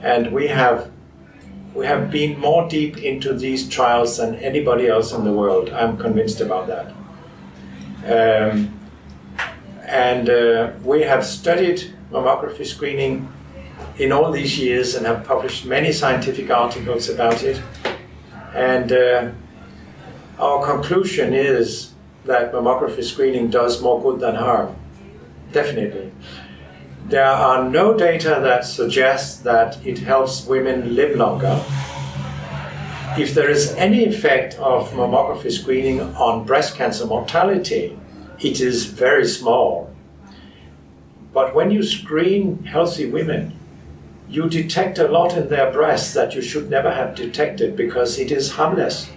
and we have we have been more deep into these trials than anybody else in the world. I'm convinced about that. Um, and uh, we have studied mammography screening in all these years and have published many scientific articles about it. And uh, our conclusion is that mammography screening does more good than harm. Definitely. There are no data that suggests that it helps women live longer. If there is any effect of mammography screening on breast cancer mortality, it is very small. But when you screen healthy women, you detect a lot in their breasts that you should never have detected because it is harmless.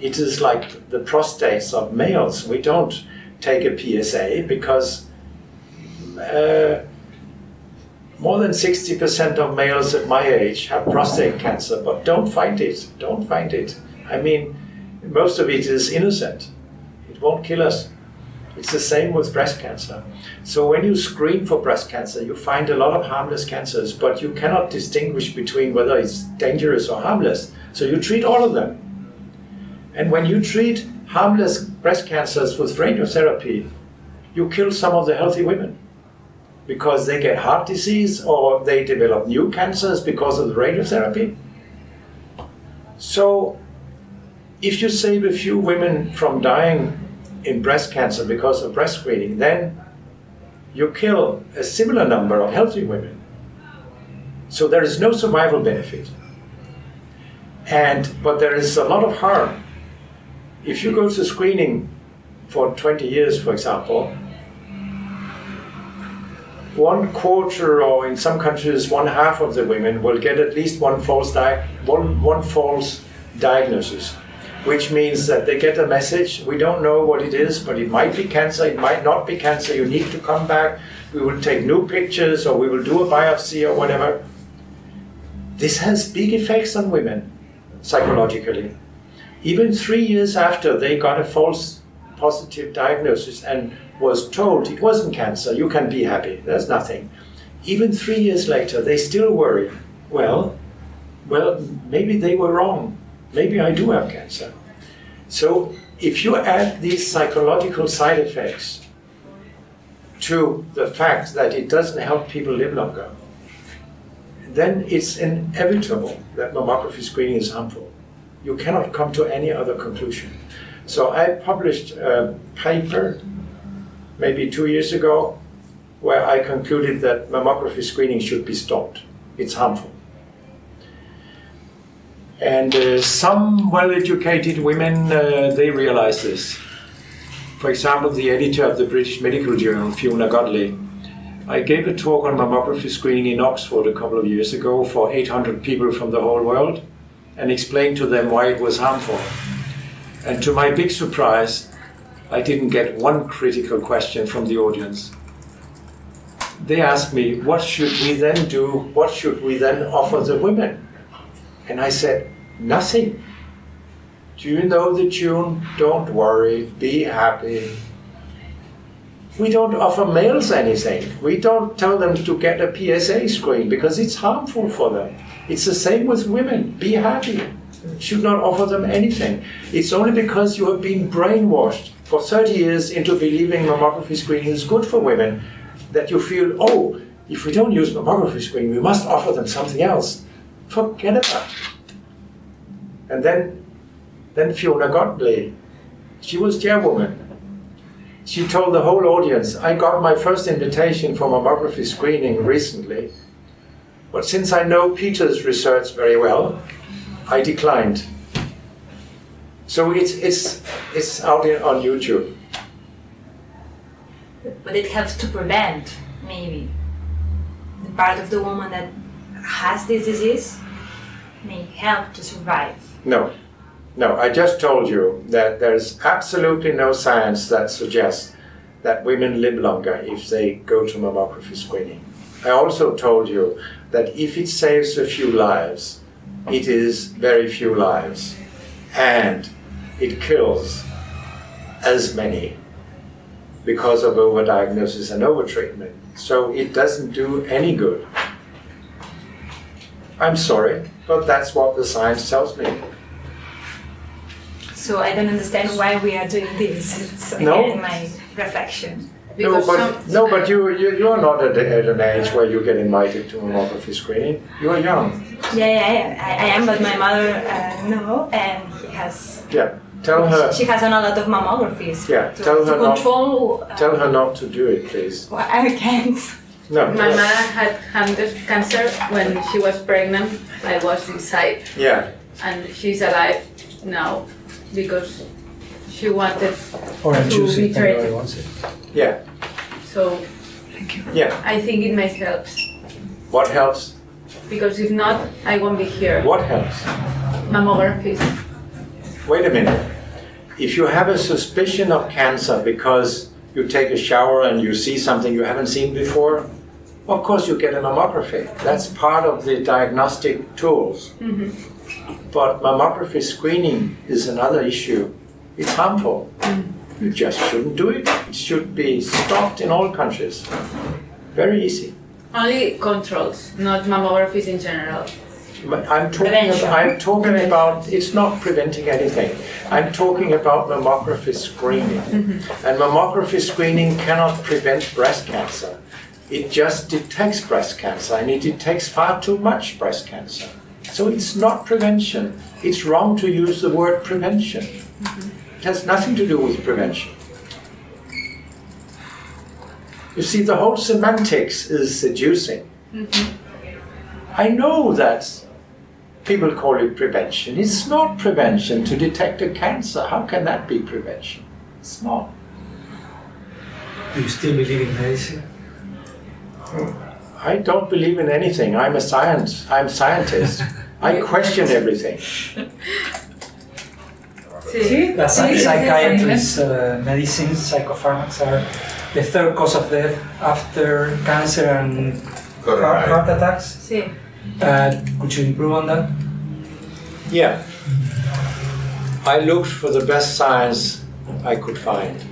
It is like the prostates of males. We don't take a PSA because uh, more than 60% of males at my age have prostate cancer, but don't find it. Don't find it. I mean, most of it is innocent. It won't kill us. It's the same with breast cancer. So when you screen for breast cancer, you find a lot of harmless cancers, but you cannot distinguish between whether it's dangerous or harmless. So you treat all of them. And when you treat harmless breast cancers with radiotherapy, you kill some of the healthy women because they get heart disease or they develop new cancers because of the radiotherapy. So if you save a few women from dying in breast cancer because of breast screening, then you kill a similar number of healthy women. So there is no survival benefit. And but there is a lot of harm. If you go to screening for 20 years, for example, one quarter, or in some countries, one half of the women will get at least one false, di- one, one false diagnosis, which means that they get a message. We don't know what it is, but it might be cancer, it might not be cancer. You need to come back. We will take new pictures, or we will do a biopsy, or whatever. This has big effects on women psychologically. Even three years after they got a false positive diagnosis and was told it wasn't cancer, you can be happy, there's nothing. Even three years later, they still worry. Well, well, maybe they were wrong. Maybe I do have cancer. So if you add these psychological side effects to the fact that it doesn't help people live longer, then it's inevitable that mammography screening is harmful. You cannot come to any other conclusion. So I published a paper maybe two years ago where I concluded that mammography screening should be stopped. It's harmful. And uh, some well-educated women, uh, they realize this. For example, the editor of the British Medical Journal, Fiona Godlee, I gave a talk on mammography screening in Oxford a couple of years ago for 800 people from the whole world and explained to them why it was harmful. And to my big surprise, I didn't get one critical question from the audience. They asked me, what should we then do? What should we then offer the women? And I said, nothing. Do you know the tune? Don't worry, be happy. We don't offer males anything. We don't tell them to get a PSA screen because it's harmful for them. It's the same with women. Be happy. Should not offer them anything. It's only because you have been brainwashed for 30 years into believing mammography screening is good for women that you feel, oh, if we don't use mammography screening, we must offer them something else. Forget about it. And then, then Fiona Godlee, she was chairwoman. She told the whole audience, I got my first invitation for mammography screening recently, but since I know Peter's research very well, I declined. So it's, it's, it's out on YouTube. But it helps to prevent, maybe. The part of the woman that has this disease may help to survive. No, no, I just told you that there's absolutely no science that suggests that women live longer if they go to mammography screening. I also told you that if it saves a few lives, it is very few lives. And it kills as many because of overdiagnosis and overtreatment. So it doesn't do any good. I'm sorry, but that's what the science tells me. So I don't understand why we are doing this. <laughs> It's No. again my reflection. No, but, no, but you, you, you're not at, at an age where you get invited to mammography screening. You're young. Yeah, yeah, yeah. I, I am, but my mother uh, no, and he has. Yeah, tell her, She has done a lot of mammographies. Yeah, to, tell to her not- control. uh, tell her not to do it, please. Well, I can't. No. My mother had cancer when she was pregnant. I was inside, Yeah, and she's alive now because she wanted Orange to juice be if anybody treated. wants it. yeah, So yeah. I think it may help What helps? because if not, I won't be here. What helps? Mammography. Wait a minute. If you have a suspicion of cancer because you take a shower and you see something you haven't seen before, of course you get a mammography. That's part of the diagnostic tools. Mm-hmm. But mammography screening is another issue. It's harmful. Mm. You just shouldn't do it. It should be stopped in all countries. Very easy. Only controls, not mammographies in general. I'm talking, Prevention. I'm talking about, it's not preventing anything. I'm talking about mammography screening. Mm-hmm. And mammography screening cannot prevent breast cancer. It just detects breast cancer and it detects far too much breast cancer. So it's not prevention. It's wrong to use the word prevention. Mm-hmm. It has nothing to do with prevention. You see, the whole semantics is seducing. Mm-hmm. I know that people call it prevention. It's not prevention to detect a cancer. How can that be prevention? It's not. Do you still believe in medicine? I don't believe in anything. I'm a science. I'm scientist. I <laughs> question everything. Sí. The Sí, sí, sí, psychiatrists, uh, medicines, psychopharmacs are the third cause of death after cancer and heart, heart attacks. Sí. Could you improve on that? Yeah. I looked for the best science I could find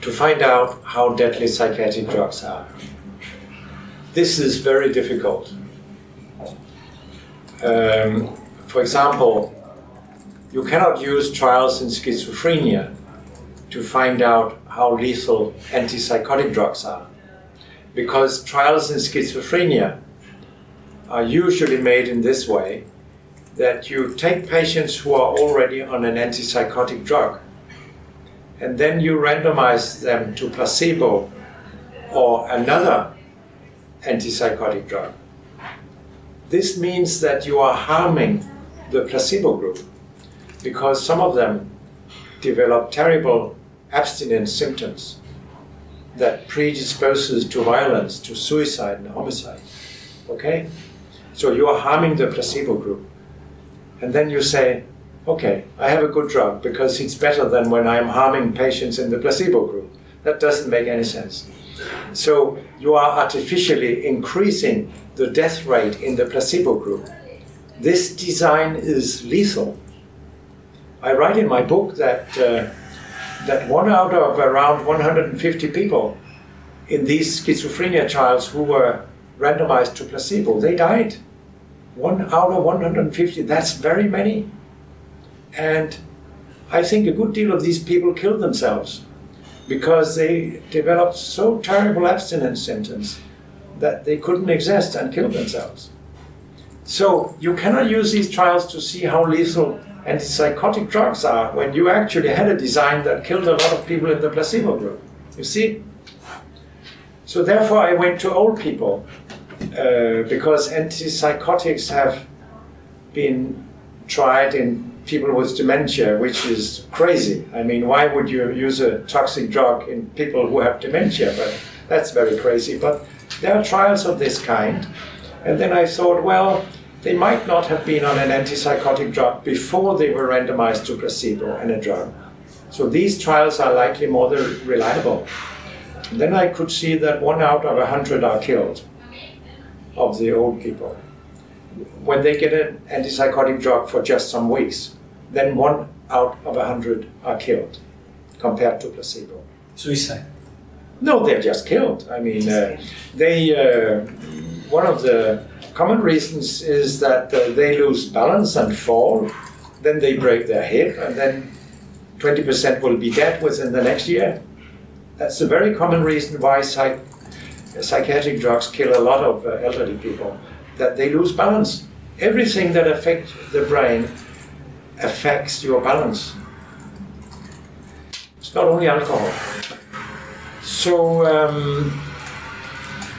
to find out how deadly psychiatric drugs are. This is very difficult. Um, for example, you cannot use trials in schizophrenia to find out how lethal antipsychotic drugs are. Because trials in schizophrenia are usually made in this way that you take patients who are already on an antipsychotic drug and then you randomize them to placebo or another antipsychotic drug. This means that you are harming the placebo group because some of them develop terrible abstinence symptoms that predisposes to violence, to suicide and homicide. Okay? So you are harming the placebo group. And then you say, okay, I have a good drug because it's better than when I'm harming patients in the placebo group. That doesn't make any sense. So you are artificially increasing the death rate in the placebo group. This design is lethal. I write in my book that, uh, that one out of around 150 people in these schizophrenia trials who were randomized to placebo, they died. One out of 150, that's very many. And I think a good deal of these people killed themselves because they developed so terrible abstinence symptoms that they couldn't exist and killed themselves. So you cannot use these trials to see how lethal antipsychotic drugs are when you actually had a design that killed a lot of people in the placebo group. You see? So therefore I went to old people uh, because antipsychotics have been tried in people with dementia, which is crazy. I mean, why would you use a toxic drug in people who have dementia? But that's very crazy. But there are trials of this kind. And then I thought, well, they might not have been on an antipsychotic drug before they were randomized to placebo and a drug. So these trials are likely more reliable. Then I could see that one out of a hundred are killed of the old people. When they get an antipsychotic drug for just some weeks, then one out of a hundred are killed compared to placebo. Suicide. No, they're just killed. I mean, uh, they. Uh, one of the common reasons is that uh, they lose balance and fall, then they break their hip, and then 20% will be dead within the next year. That's a very common reason why psych psychiatric drugs kill a lot of uh, elderly people, that they lose balance. Everything that affects the brain affects your balance. It's not only alcohol. So um,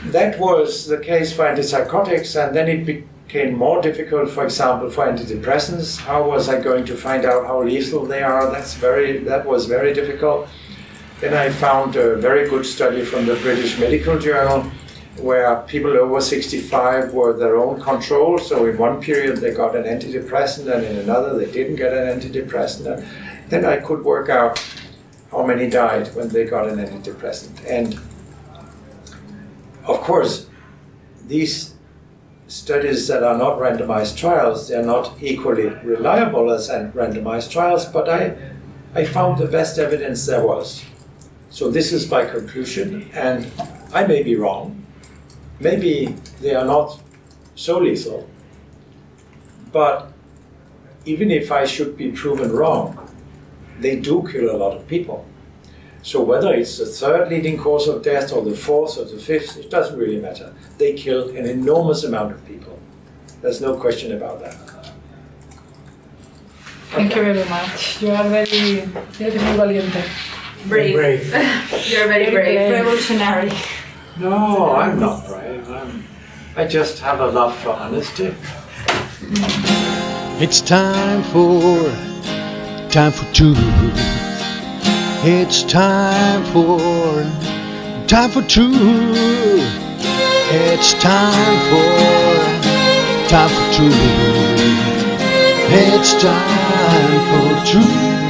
that was the case for antipsychotics, and then it became more difficult, for example, for antidepressants. How was I going to find out how lethal they are? That's very, that was very difficult. Then I found a very good study from the British Medical Journal where people over 65 were their own control. So in one period they got an antidepressant and in another they didn't get an antidepressant. And then I could work out how many died when they got an antidepressant. And of course, these studies that are not randomized trials, they're not equally reliable as randomized trials, but I, I found the best evidence there was. So this is my conclusion, and I may be wrong. Maybe they are not so lethal, but even if I should be proven wrong, they do kill a lot of people. So whether it's the third leading cause of death or the fourth or the fifth, it doesn't really matter. They kill an enormous amount of people. There's no question about that. Thank you very much. You are very, very valiente. Brave. Brave. <laughs> You're very brave. Revolutionary. No, I'm not brave. I'm, I just have a love for honesty. It's time for time for two. It's time for time for two. It's time for time for two. It's time for two.